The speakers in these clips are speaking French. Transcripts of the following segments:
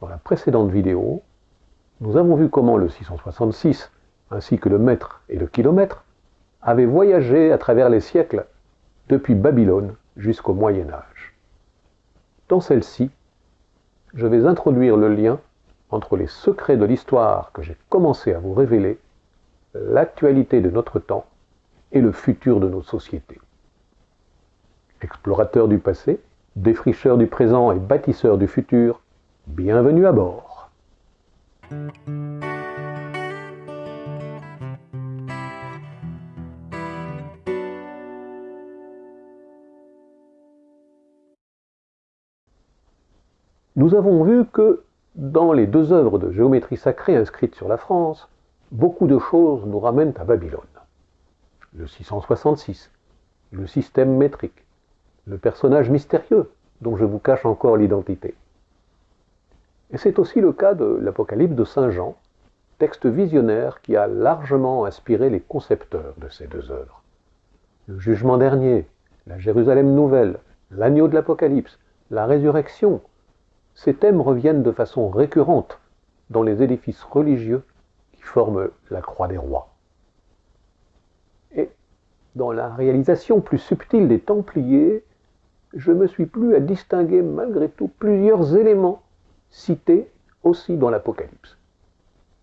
Dans la précédente vidéo, nous avons vu comment le 666, ainsi que le mètre et le kilomètre, avaient voyagé à travers les siècles depuis Babylone jusqu'au Moyen Âge. Dans celle-ci, je vais introduire le lien entre les secrets de l'histoire que j'ai commencé à vous révéler, l'actualité de notre temps et le futur de nos sociétés. Explorateurs du passé, défricheurs du présent et bâtisseurs du futur, bienvenue à bord. Nous avons vu que dans les deux œuvres de géométrie sacrée inscrites sur la France, beaucoup de choses nous ramènent à Babylone. Le 666, le système métrique, le personnage mystérieux dont je vous cache encore l'identité. Et c'est aussi le cas de l'Apocalypse de Saint Jean, texte visionnaire qui a largement inspiré les concepteurs de ces deux œuvres. Le jugement dernier, la Jérusalem nouvelle, l'agneau de l'Apocalypse, la résurrection, ces thèmes reviennent de façon récurrente dans les édifices religieux qui forment la croix des rois. Et dans la réalisation plus subtile des Templiers, je me suis plu à distinguer malgré tout plusieurs éléments cités aussi dans l'Apocalypse.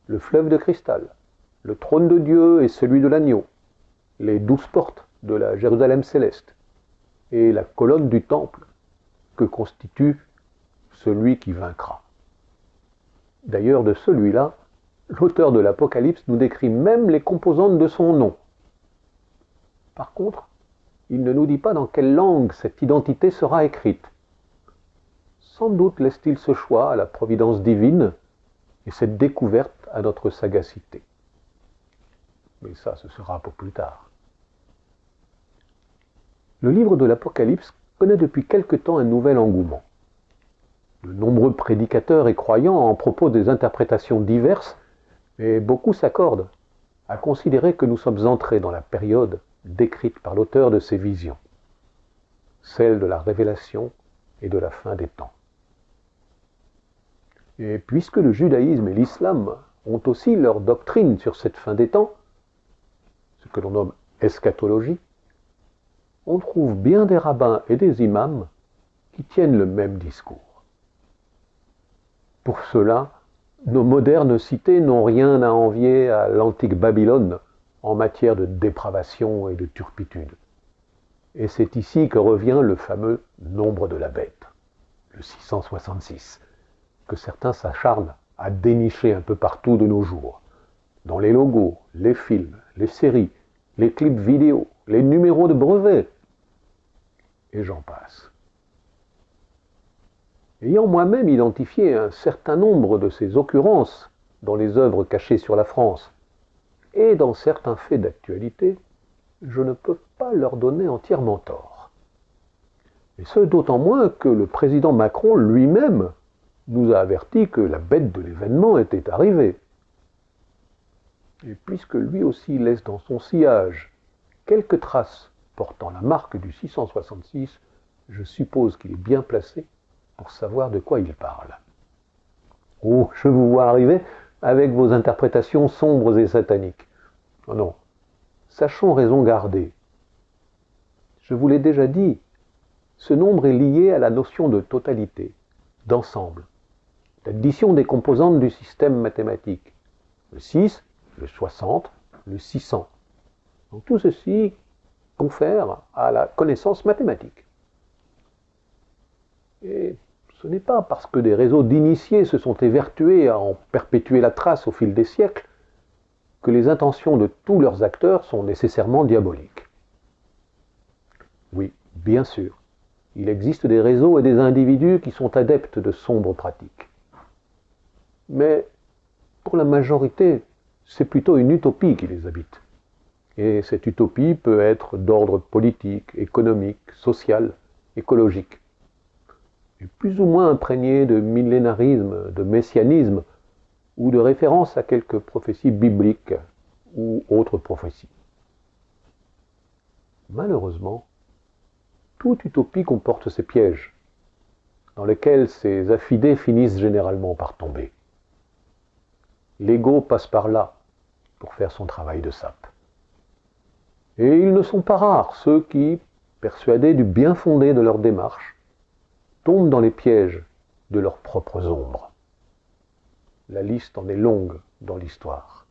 Le fleuve de cristal, le trône de Dieu et celui de l'agneau, les douze portes de la Jérusalem céleste et la colonne du temple que constitue celui qui vaincra. D'ailleurs, de celui-là, l'auteur de l'Apocalypse nous décrit même les composantes de son nom. Par contre, il ne nous dit pas dans quelle langue cette identité sera écrite. Sans doute laisse-t-il ce choix à la providence divine et cette découverte à notre sagacité. Mais ça, ce sera pour plus tard. Le livre de l'Apocalypse connaît depuis quelque temps un nouvel engouement. De nombreux prédicateurs et croyants en propos des interprétations diverses, et beaucoup s'accordent à considérer que nous sommes entrés dans la période décrite par l'auteur de ces visions, celle de la révélation et de la fin des temps. Et puisque le judaïsme et l'islam ont aussi leur doctrine sur cette fin des temps, ce que l'on nomme eschatologie, on trouve bien des rabbins et des imams qui tiennent le même discours. Pour cela, nos modernes cités n'ont rien à envier à l'antique Babylone en matière de dépravation et de turpitude. Et c'est ici que revient le fameux nombre de la bête, le 666, que certains s'acharnent à dénicher un peu partout de nos jours, dans les logos, les films, les séries, les clips vidéo, les numéros de brevets, et j'en passe. Ayant moi-même identifié un certain nombre de ces occurrences dans les œuvres cachées sur la France et dans certains faits d'actualité, je ne peux pas leur donner entièrement tort. Et ce d'autant moins que le président Macron lui-même nous a averti que la bête de l'événement était arrivée. Et puisque lui aussi laisse dans son sillage quelques traces portant la marque du 666, je suppose qu'il est bien placé pour savoir de quoi il parle. Oh, je vous vois arriver avec vos interprétations sombres et sataniques. Non, oh non, sachons raison garder. Je vous l'ai déjà dit, ce nombre est lié à la notion de totalité, d'ensemble, l'addition des composantes du système mathématique. Le 6, le 60, le 600. Donc tout ceci confère à la connaissance mathématique. Et ce n'est pas parce que des réseaux d'initiés se sont évertués à en perpétuer la trace au fil des siècles que les intentions de tous leurs acteurs sont nécessairement diaboliques. Oui, bien sûr, il existe des réseaux et des individus qui sont adeptes de sombres pratiques. Mais pour la majorité, c'est plutôt une utopie qui les habite. Et cette utopie peut être d'ordre politique, économique, social, écologique plus ou moins imprégné de millénarisme, de messianisme, ou de référence à quelques prophéties bibliques ou autres prophéties. Malheureusement, toute utopie comporte ses pièges. dans lequel ces affidés finissent généralement par tomber. L'ego passe par là pour faire son travail de sape. Et ils ne sont pas rares, ceux qui, persuadés du bien fondé de leur démarche, tombent dans les pièges de leurs propres ombres. La liste en est longue dans l'histoire.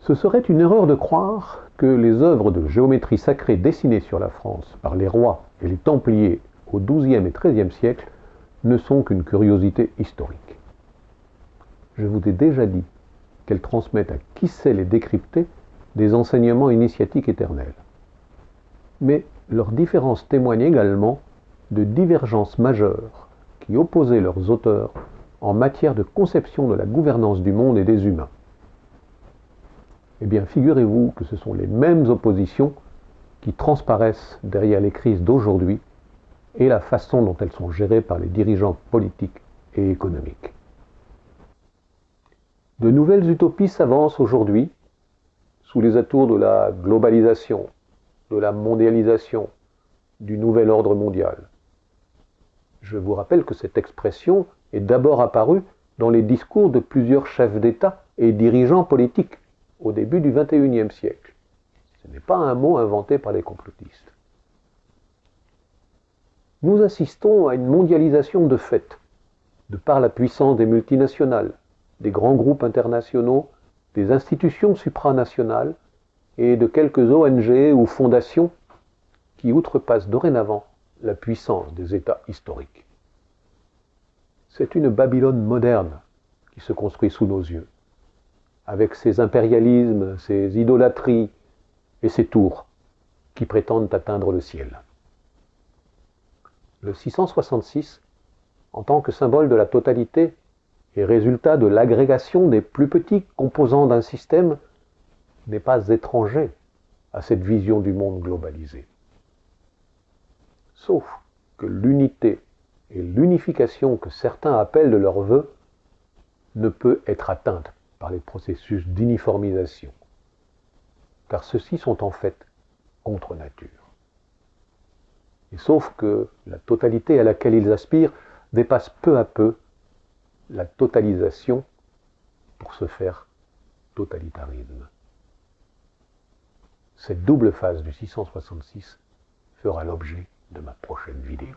Ce serait une erreur de croire que les œuvres de géométrie sacrée dessinées sur la France par les rois et les Templiers au XIIe et XIIIe siècle ne sont qu'une curiosité historique. Je vous ai déjà dit qu'elles transmettent à qui sait les décrypter des enseignements initiatiques éternels. Mais leurs différences témoignent également de divergences majeures qui opposaient leurs auteurs en matière de conception de la gouvernance du monde et des humains. Eh bien, figurez-vous que ce sont les mêmes oppositions qui transparaissent derrière les crises d'aujourd'hui et la façon dont elles sont gérées par les dirigeants politiques et économiques. De nouvelles utopies s'avancent aujourd'hui sous les atours de la globalisation, de la mondialisation, du nouvel ordre mondial. Je vous rappelle que cette expression est d'abord apparue dans les discours de plusieurs chefs d'État et dirigeants politiques au début du XXIe siècle. Ce n'est pas un mot inventé par les complotistes nous assistons à une mondialisation de fait, de par la puissance des multinationales, des grands groupes internationaux, des institutions supranationales et de quelques ONG ou fondations qui outrepassent dorénavant la puissance des États historiques. C'est une Babylone moderne qui se construit sous nos yeux, avec ses impérialismes, ses idolâtries et ses tours qui prétendent atteindre le ciel le 666, en tant que symbole de la totalité et résultat de l'agrégation des plus petits composants d'un système, n'est pas étranger à cette vision du monde globalisé. Sauf que l'unité et l'unification que certains appellent de leur vœu ne peut être atteinte par les processus d'uniformisation, car ceux-ci sont en fait contre nature. Et sauf que la totalité à laquelle ils aspirent dépasse peu à peu la totalisation pour se faire totalitarisme. Cette double phase du 666 fera l'objet de ma prochaine vidéo.